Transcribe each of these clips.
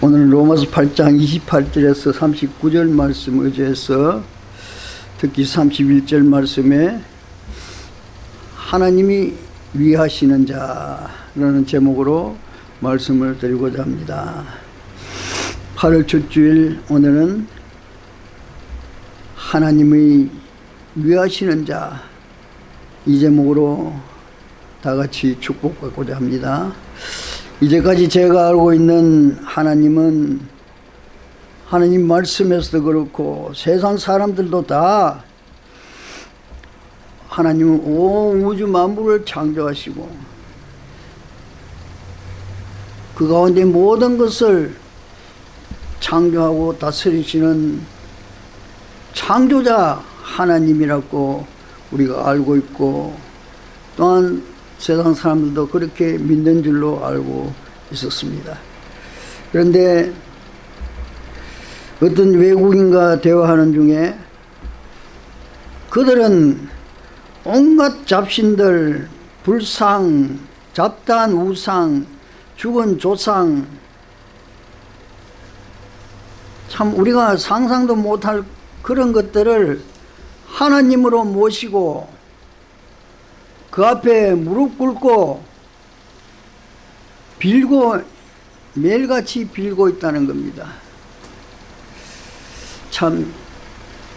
오늘 로마서 8장 28절에서 39절 말씀 의지해서 특히 31절 말씀에 하나님이 위하시는 자라는 제목으로 말씀을 드리고자 합니다. 8월 첫 주일 오늘은 하나님의 위하시는 자 이 제목으로 다 같이 축복받고자 합니다. 이제까지 제가 알고 있는 하나님은 하나님 말씀에서도 그렇고 세상 사람들도 다 하나님은 온 우주 만물을 창조하시고 그 가운데 모든 것을 창조하고 다스리시는 창조자 하나님이라고 우리가 알고 있고 또한 세상 사람들도 그렇게 믿는 줄로 알고 있었습니다. 그런데 어떤 외국인과 대화하는 중에 그들은 온갖 잡신들, 불상, 잡다한 우상, 죽은 조상 참 우리가 상상도 못할 그런 것들을 하나님으로 모시고 그 앞에 무릎 꿇고 빌고 매일같이 빌고 있다는 겁니다. 참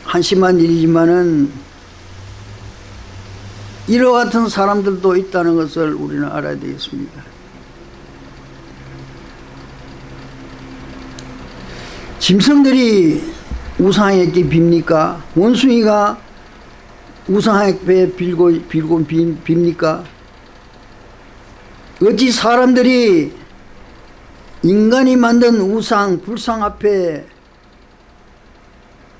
한심한 일이지만은 이와 같은 사람들도 있다는 것을 우리는 알아야 되겠습니다. 짐승들이 우상에게 빕니까? 원숭이가 우상에게 빌고, 빌고 빕니까? 어찌 사람들이 인간이 만든 우상, 불상 앞에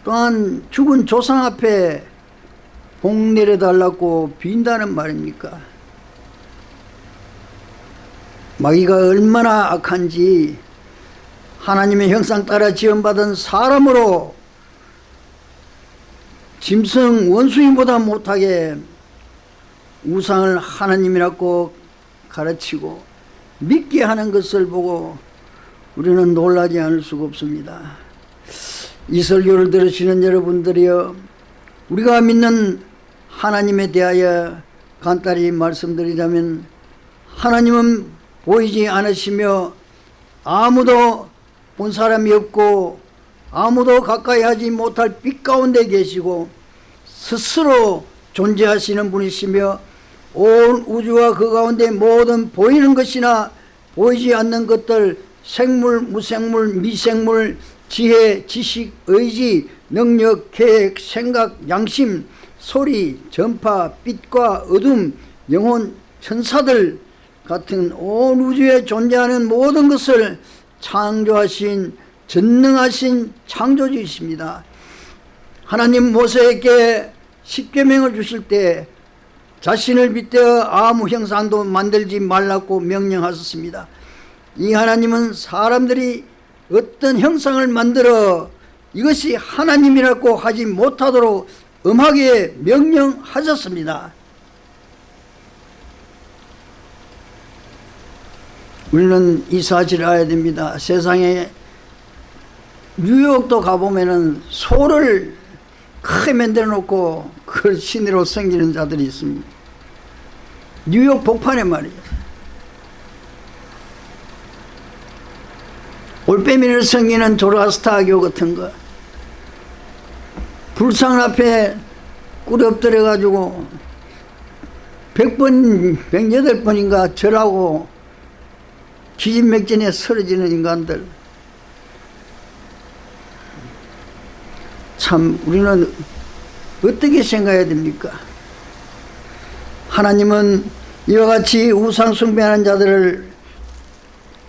또한 죽은 조상 앞에 복 내려달라고 빈다는 말입니까? 마귀가 얼마나 악한지 하나님의 형상 따라 지원받은 사람으로 짐승 원숭이보다 못하게 우상을 하나님이라고 가르치고 믿게 하는 것을 보고 우리는 놀라지 않을 수가 없습니다. 이 설교를 들으시는 여러분들이여 우리가 믿는 하나님에 대하여 간단히 말씀드리자면 하나님은 보이지 않으시며 아무도 본 사람이 없고 아무도 가까이 하지 못할 빛 가운데 계시고 스스로 존재하시는 분이시며 온 우주와 그 가운데 모든 보이는 것이나 보이지 않는 것들 생물, 무생물, 미생물, 지혜, 지식, 의지, 능력, 계획, 생각, 양심, 소리, 전파, 빛과 어둠, 영혼, 천사들 같은 온 우주에 존재하는 모든 것을 창조하신 전능하신 창조주이십니다. 하나님 모세에게 십계명을 주실 때 자신을 빗대어 아무 형상도 만들지 말라고 명령하셨습니다. 이 하나님은 사람들이 어떤 형상을 만들어 이것이 하나님이라고 하지 못하도록 엄하게 명령하셨습니다. 우리는 이 사실을 알아야 됩니다. 세상에 뉴욕도 가보면은 소를 크게 만들어 놓고 그걸 신으로 섬기는 자들이 있습니다. 뉴욕 복판에 말이죠. 올빼미를 섬기는 조라스타교 같은 거 불상 앞에 꿇 엎드려 가지고 100번, 108번인가 절하고 기진맥진에 쓰러지는 인간들 참 우리는 어떻게 생각해야 됩니까? 하나님은 이와 같이 우상 숭배하는 자들을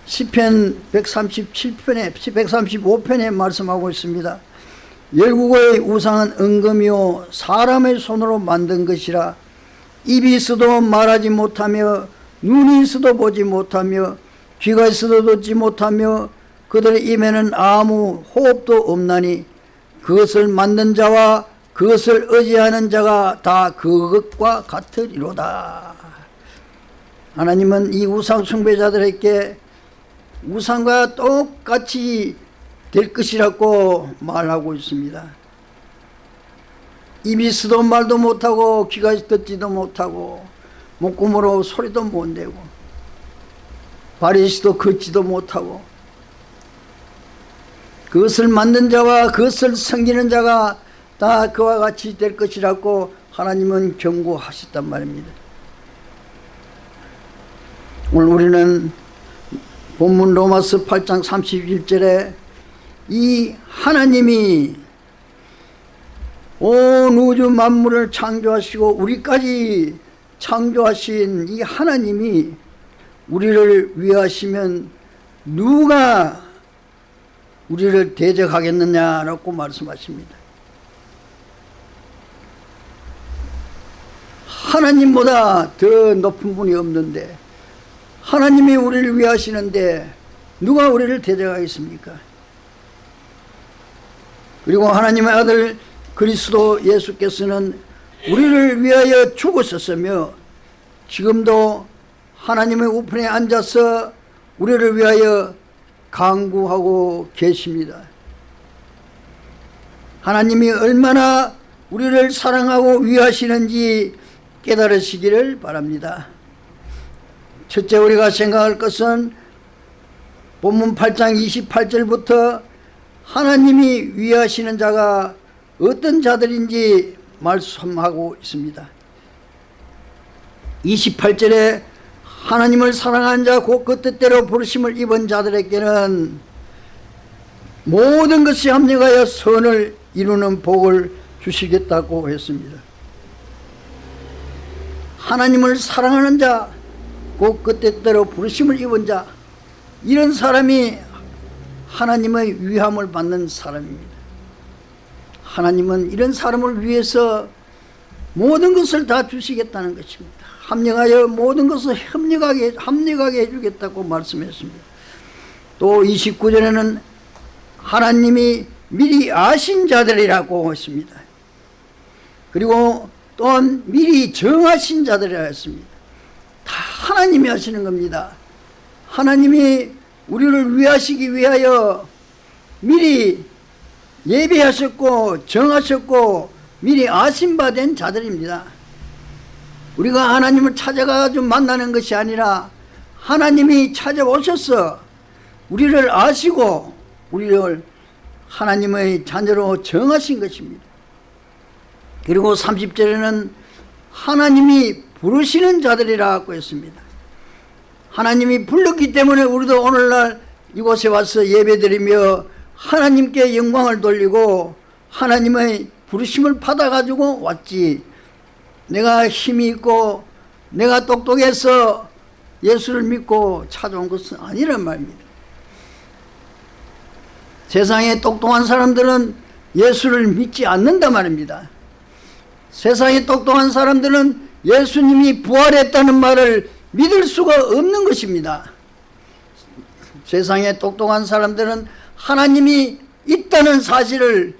시편 137편에 135편에 말씀하고 있습니다. 열국의 우상은 은금이요 사람의 손으로 만든 것이라 입이 있어도 말하지 못하며 눈이 있어도 보지 못하며 귀가 있어도 듣지 못하며 그들의 입에는 아무 호흡도 없나니 그것을 만든 자와 그것을 의지하는 자가 다 그것과 같으리로다. 하나님은 이 우상 숭배자들에게 우상과 똑같이 될 것이라고 말하고 있습니다. 입이 쓰도 말도 못하고 귀가 듣지도 못하고 목구멍으로 소리도 못 내고 발이 시도 걷지도 못하고 그것을 만든 자와 그것을 섬기는 자가 다 그와 같이 될 것이라고 하나님은 경고하셨단 말입니다. 오늘 우리는 본문 로마서 8장 31절에 이 하나님이 온 우주 만물을 창조하시고 우리까지 창조하신 이 하나님이 우리를 위하시면 누가 우리를 대적하겠느냐라고 말씀하십니다. 하나님보다 더 높은 분이 없는데 하나님이 우리를 위하시는데 누가 우리를 대적하겠습니까? 그리고 하나님의 아들 그리스도 예수께서는 우리를 위하여 죽으셨으며 지금도 하나님의 우편에 앉아서 우리를 위하여 강구하고 계십니다. 하나님이 얼마나 우리를 사랑하고 위하시는지 깨달으시기를 바랍니다. 첫째 우리가 생각할 것은 본문 8장 28절부터 하나님이 위하시는 자가 어떤 자들인지 말씀하고 있습니다. 28절에 하나님을 사랑한 자, 곧 그 뜻대로 부르심을 입은 자들에게는 모든 것이 합력하여 선을 이루는 복을 주시겠다고 했습니다. 하나님을 사랑하는 자, 곧 그 뜻대로 부르심을 입은 자, 이런 사람이 하나님의 위함을 받는 사람입니다. 하나님은 이런 사람을 위해서 모든 것을 다 주시겠다는 것입니다. 합력하여 모든 것을 협력하게, 합력하게 해주겠다고 말씀했습니다. 또 29절에는 하나님이 미리 아신 자들이라고 했습니다. 그리고 또한 미리 정하신 자들이라 했습니다. 다 하나님이 하시는 겁니다. 하나님이 우리를 위하시기 위하여 미리 예배하셨고 정하셨고 미리 아신 바 된 자들입니다. 우리가 하나님을 찾아가지고 만나는 것이 아니라 하나님이 찾아오셔서 우리를 아시고 우리를 하나님의 자녀로 정하신 것입니다. 그리고 30절에는 하나님이 부르시는 자들이라고 했습니다. 하나님이 불렀기 때문에 우리도 오늘날 이곳에 와서 예배드리며 하나님께 영광을 돌리고 하나님의 부르심을 받아가지고 왔지 내가 힘이 있고 내가 똑똑해서 예수를 믿고 찾아온 것은 아니란 말입니다. 세상에 똑똑한 사람들은 예수를 믿지 않는다 말입니다. 세상에 똑똑한 사람들은 예수님이 부활했다는 말을 믿을 수가 없는 것입니다. 세상에 똑똑한 사람들은 하나님이 있다는 사실을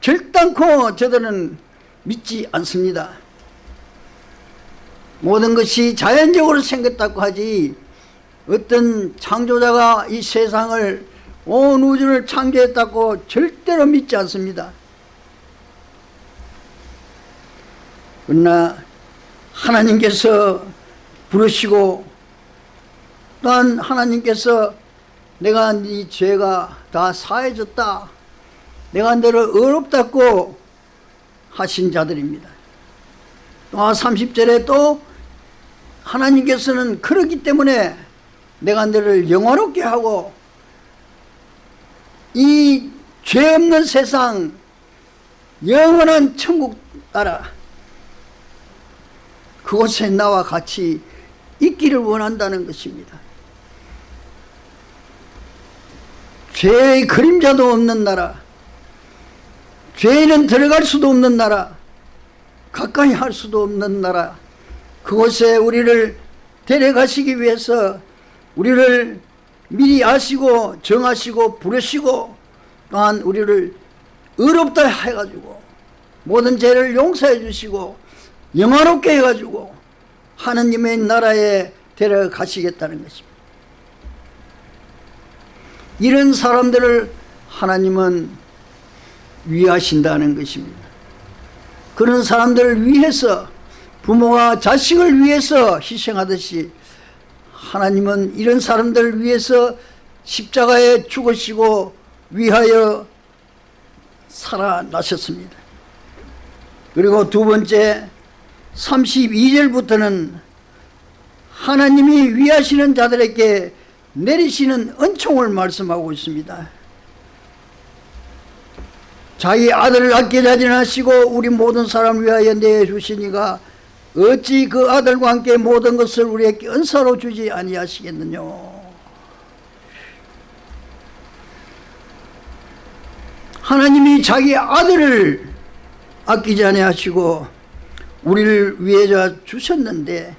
결단코 저들은 믿지 않습니다. 모든 것이 자연적으로 생겼다고 하지 어떤 창조자가 이 세상을 온 우주를 창조했다고 절대로 믿지 않습니다. 그러나 하나님께서 부르시고 또한 하나님께서 내가 네 죄가 다 사해졌다. 내가 너를 어렵다고 하신 자들입니다. 또 30절에 또 하나님께서는 그러기 때문에 내가 너를 영화롭게 하고 이 죄 없는 세상 영원한 천국 나라 그곳에 나와 같이 있기를 원한다는 것입니다. 죄의 그림자도 없는 나라 죄는 들어갈 수도 없는 나라 가까이 할 수도 없는 나라 그곳에 우리를 데려가시기 위해서 우리를 미리 아시고 정하시고 부르시고 또한 우리를 의롭다 해가지고 모든 죄를 용서해 주시고 영화롭게 해가지고 하느님의 나라에 데려가시겠다는 것입니다. 이런 사람들을 하나님은 위하신다는 것입니다. 그런 사람들을 위해서 부모가 자식을 위해서 희생하듯이 하나님은 이런 사람들을 위해서 십자가에 죽으시고 위하여 살아나셨습니다. 그리고 두 번째 32절부터는 하나님이 위하시는 자들에게 내리시는 은총을 말씀하고 있습니다. 자기 아들을 아끼지 않으시고 우리 모든 사람 위하여 내주시니가 어찌 그 아들과 함께 모든 것을 우리에게 은사로 주지 아니하시겠느냐 하나님이 자기 아들을 아끼지 아니하시고 우리를 위해 주셨는데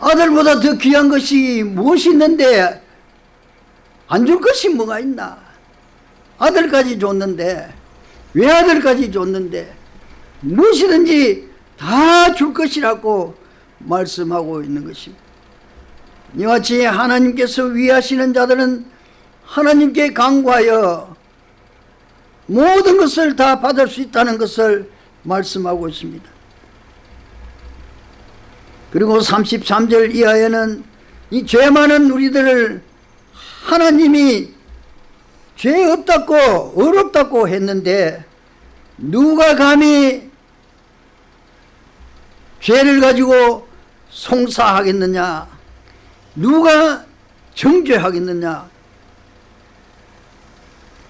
아들보다 더 귀한 것이 무엇이 있는데 안 줄 것이 뭐가 있나 아들까지 줬는데 왜 아들까지 줬는데 무엇이든지 다 줄 것이라고 말씀하고 있는 것입니다. 이와 같이 하나님께서 위하시는 자들은 하나님께 강구하여 모든 것을 다 받을 수 있다는 것을 말씀하고 있습니다. 그리고 33절 이하에는 이 죄 많은 우리들을 하나님이 죄 없다고 어렵다고 했는데 누가 감히 죄를 가지고 송사하겠느냐? 누가 정죄하겠느냐?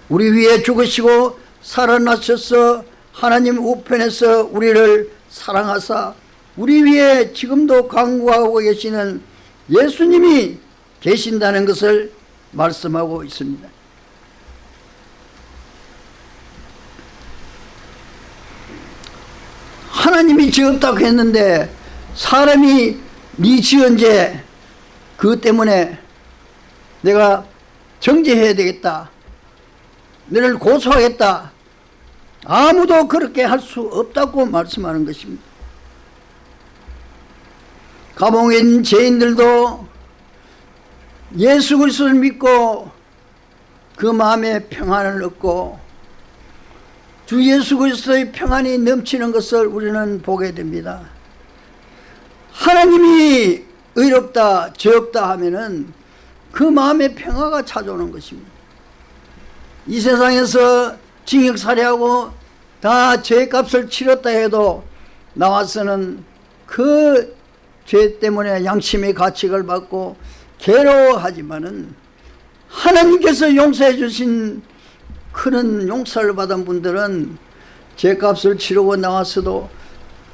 우리 위에 죽으시고 살아나셔서 하나님 우편에서 우리를 사랑하사 우리 위에 지금도 강구하고 계시는 예수님이 계신다는 것을 말씀하고 있습니다 하나님이 지었다고 했는데 사람이 네 지은 죄 그것 때문에 내가 정죄해야 되겠다. 너를 고소하겠다. 아무도 그렇게 할 수 없다고 말씀하는 것입니다. 감옥에 있는 죄인들도 예수 그리스도를 믿고 그 마음에 평안을 얻고 주 예수 그리스도의 평안이 넘치는 것을 우리는 보게 됩니다. 하나님이 의롭다 죄 없다 하면은 그 마음의 평화가 찾아오는 것입니다. 이 세상에서 징역살해하고 다 죄값을 치렀다 해도 나와서는 그 죄 때문에 양심의 가책을 받고 괴로워하지만은 하나님께서 용서해 주신 그런 용서를 받은 분들은 죄값을 치르고 나왔어도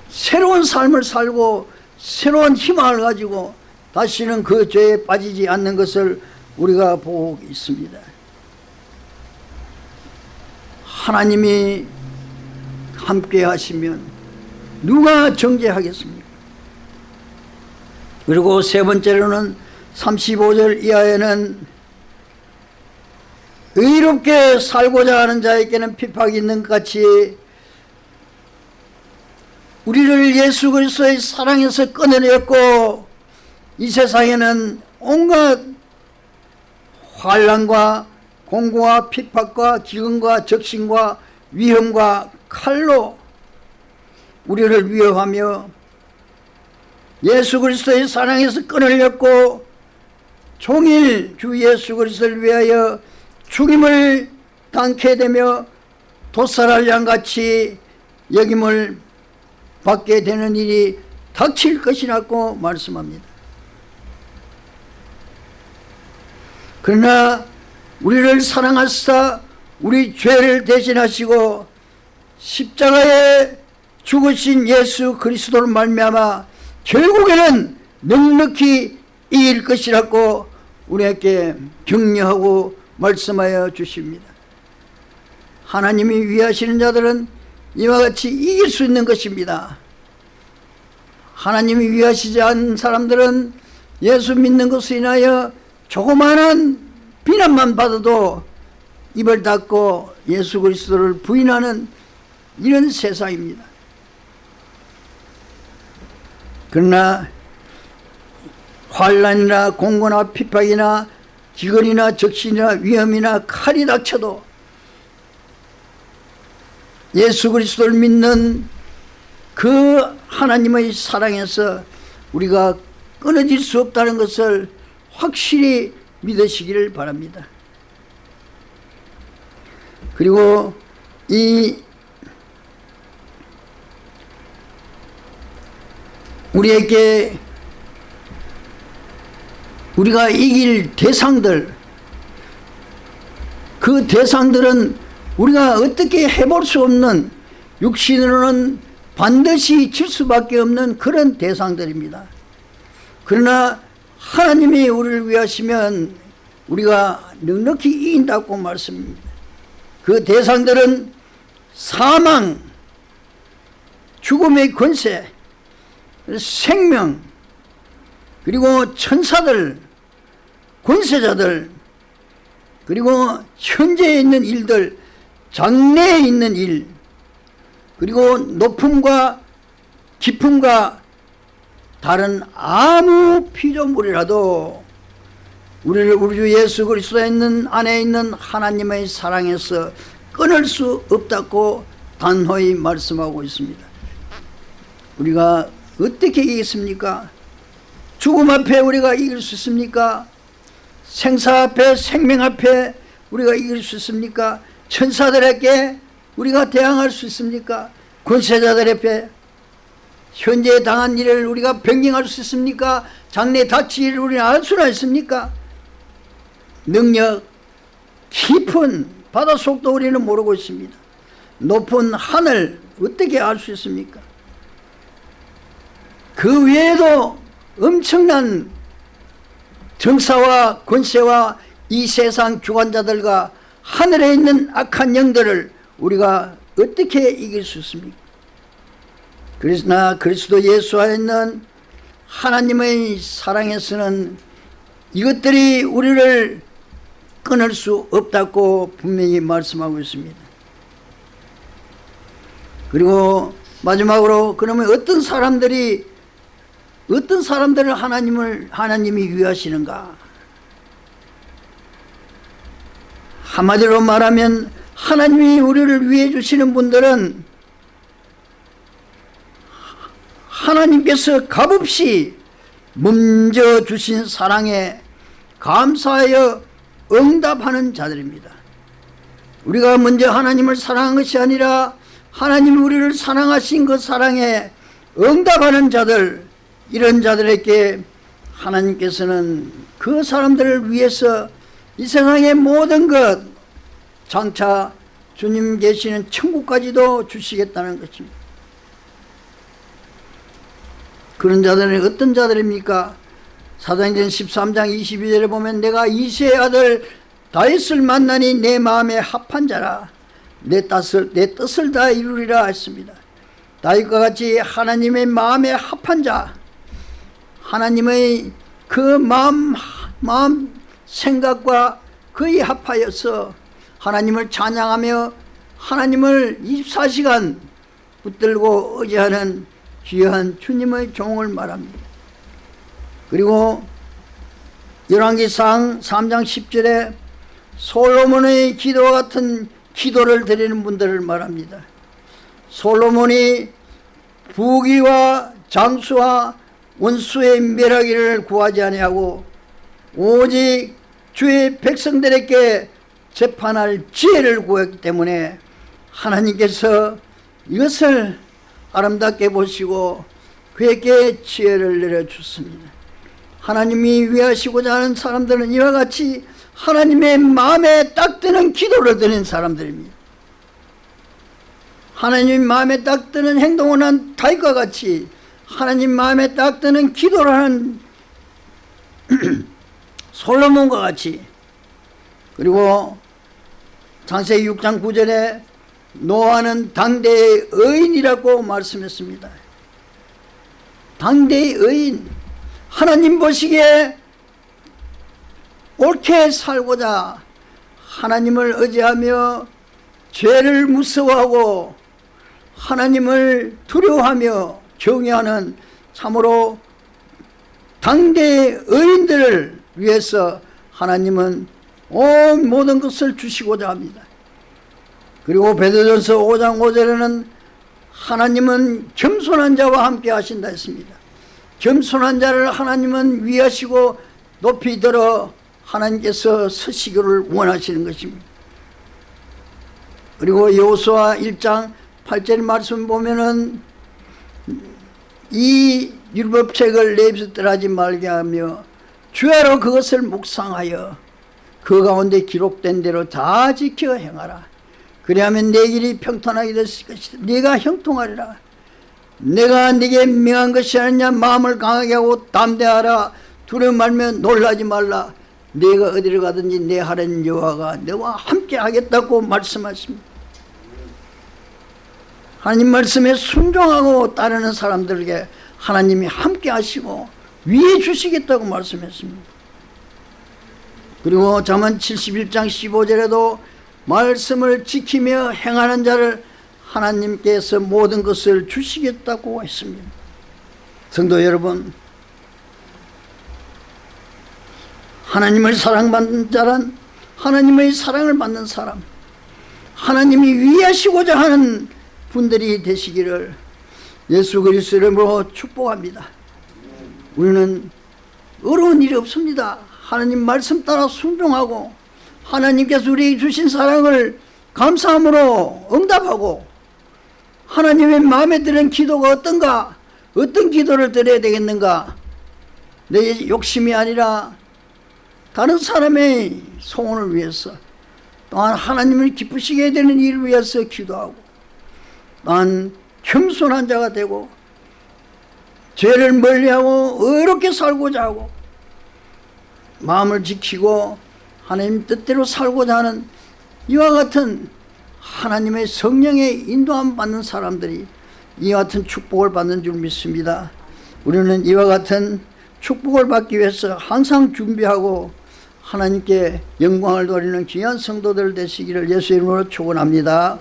새로운 삶을 살고 새로운 희망을 가지고 다시는 그 죄에 빠지지 않는 것을 우리가 보고 있습니다. 하나님이 함께 하시면 누가 정죄하겠습니까? 그리고 세 번째로는 35절 이하에는 의롭게 살고자 하는 자에게는 핍박이 있는 것 같이 우리를 예수 그리스도의 사랑에서 꺼내냈고 이 세상에는 온갖 환란과 공고와 핍박과 기근과 적신과 위험과 칼로 우리를 위협하며 예수 그리스도의 사랑에서 끊어렸고 종일 주 예수 그리스도를 위하여 죽임을 당케 되며 도살할 양같이 여김을 받게 되는 일이 닥칠 것이라고 말씀합니다. 그러나 우리를 사랑하사 우리 죄를 대신하시고 십자가에 죽으신 예수 그리스도를 말미암아 결국에는 넉넉히 이길 것이라고 우리에게 격려하고 말씀하여 주십니다. 하나님이 위하시는 자들은 이와 같이 이길 수 있는 것입니다. 하나님이 위하시지 않은 사람들은 예수 믿는 것으로 인하여 조그마한 비난만 받아도 입을 닫고 예수 그리스도를 부인하는 이런 세상입니다. 그러나 환란이나 공고나 핍박이나 기근이나 적신이나 위험이나 칼이 닥쳐도 예수 그리스도를 믿는 그 하나님의 사랑에서 우리가 끊어질 수 없다는 것을 확실히 믿으시기를 바랍니다. 그리고 이 우리에게 우리가 이길 대상들 그 대상들은 우리가 어떻게 해볼 수 없는 육신으로는 반드시 질 수밖에 없는 그런 대상들입니다. 그러나 하나님이 우리를 위하시면 우리가 넉넉히 이긴다고 말씀입니다. 그 대상들은 사망, 죽음의 권세, 생명, 그리고 천사들, 권세자들, 그리고 현재에 있는 일들, 장래에 있는 일, 그리고 높음과 깊음과 다른 아무 피조물이라도 우리를 우리 주 예수 그리스도에 있는 안에 있는 하나님의 사랑에서 끊을 수 없다고 단호히 말씀하고 있습니다. 우리가 어떻게 이기겠습니까? 죽음 앞에 우리가 이길 수 있습니까? 생사 앞에 생명 앞에 우리가 이길 수 있습니까? 천사들에게 우리가 대항할 수 있습니까? 권세자들 앞에 현재 당한 일을 우리가 변경할 수 있습니까? 장래 다칠 일을 우리는 알 수나 있습니까? 능력 깊은 바닷속도 우리는 모르고 있습니다. 높은 하늘 어떻게 알 수 있습니까? 그 외에도 엄청난 정사와 권세와 이 세상 주관자들과 하늘에 있는 악한 영들을 우리가 어떻게 이길 수 있습니까? 그러나 그리스도 예수 안에 있는 하나님의 사랑에서는 이것들이 우리를 끊을 수 없다고 분명히 말씀하고 있습니다. 그리고 마지막으로 그러면 어떤 사람들이 어떤 사람들을 하나님을 하나님이 위하시는가? 한마디로 말하면 하나님이 우리를 위해 주시는 분들은 하나님께서 값없이 먼저 주신 사랑에 감사하여 응답하는 자들입니다. 우리가 먼저 하나님을 사랑한 것이 아니라 하나님이 우리를 사랑하신 그 사랑에 응답하는 자들 이런 자들에게 하나님께서는 그 사람들을 위해서 이 세상의 모든 것 장차 주님 계시는 천국까지도 주시겠다는 것입니다. 그런 자들은 어떤 자들입니까? 사도행전 13장 22절에 보면 내가 이세의 아들 다윗을 만나니 내 마음에 합한 자라 내 뜻을, 내 뜻을 다 이루리라 했습니다. 다윗과 같이 하나님의 마음에 합한 자 하나님의 그 마음, 마음 생각과 거의 합하여서 하나님을 찬양하며 하나님을 24시간 붙들고 의지하는 귀한 주님의 종을 말합니다. 그리고 열왕기상 3장 10절에 솔로몬의 기도와 같은 기도를 드리는 분들을 말합니다. 솔로몬이 부귀와 장수와 원수의 멸하기를 구하지 아니하고 오직 주의 백성들에게 재판할 지혜를 구했기 때문에 하나님께서 이것을 아름답게 보시고 그에게 지혜를 내려주습니다 하나님이 위하시고자 하는 사람들은 이와 같이 하나님의 마음에 딱 드는 기도를 드는 사람들입니다. 하나님 마음에 딱 드는 행동을 한 다윗과 같이 하나님 마음에 딱 드는 기도를 하는 솔로몬과 같이 그리고 창세기 6장 9절에 노아는 당대의 의인이라고 말씀했습니다. 당대의 의인 하나님 보시기에 옳게 살고자 하나님을 의지하며 죄를 무서워하고 하나님을 두려워하며 경외하는 참으로 당대의 의인들을 위해서 하나님은 온 모든 것을 주시고자 합니다. 그리고 베드로전서 5장 5절에는 하나님은 겸손한 자와 함께 하신다 했습니다. 겸손한 자를 하나님은 위하시고 높이 들어 하나님께서 서시기를 원하시는 것입니다. 그리고 여호수아 1장 8절 말씀 보면은 이 율법책을 내 입에서 떠나지 말게 하며 주야로 그것을 묵상하여 그 가운데 기록된 대로 다 지켜 행하라. 그리하면 내 길이 평탄하게 됐을 것이다. 네가 형통하리라. 내가 네게 명한 것이 아니냐 마음을 강하게 하고 담대하라. 두려움 말며 놀라지 말라. 네가 어디를 가든지 내 하나님 여호와가 너와 함께 하겠다고 말씀하십니다. 하나님 말씀에 순종하고 따르는 사람들에게 하나님이 함께 하시고 위해 주시겠다고 말씀했습니다. 그리고 잠언 71장 15절에도 말씀을 지키며 행하는 자를 하나님께서 모든 것을 주시겠다고 했습니다. 성도 여러분, 하나님을 사랑받는 자란 하나님의 사랑을 받는 사람, 하나님이 위하시고자 하는 분들이 되시기를 예수 그리스도 이름으로 축복합니다. 우리는 어려운 일이 없습니다. 하나님 말씀 따라 순종하고 하나님께서 우리에게 주신 사랑을 감사함으로 응답하고 하나님의 마음에 드는 기도가 어떤가 어떤 기도를 드려야 되겠는가 내 욕심이 아니라 다른 사람의 소원을 위해서 또한 하나님을 기쁘시게 되는 일을 위해서 기도하고 또한 겸손한 자가 되고 죄를 멀리하고 의롭게 살고자 하고 마음을 지키고 하나님 뜻대로 살고자 하는 이와 같은 하나님의 성령의 인도함 받는 사람들이 이와 같은 축복을 받는 줄 믿습니다. 우리는 이와 같은 축복을 받기 위해서 항상 준비하고 하나님께 영광을 돌리는 귀한 성도들 되시기를 예수 이름으로 축원합니다.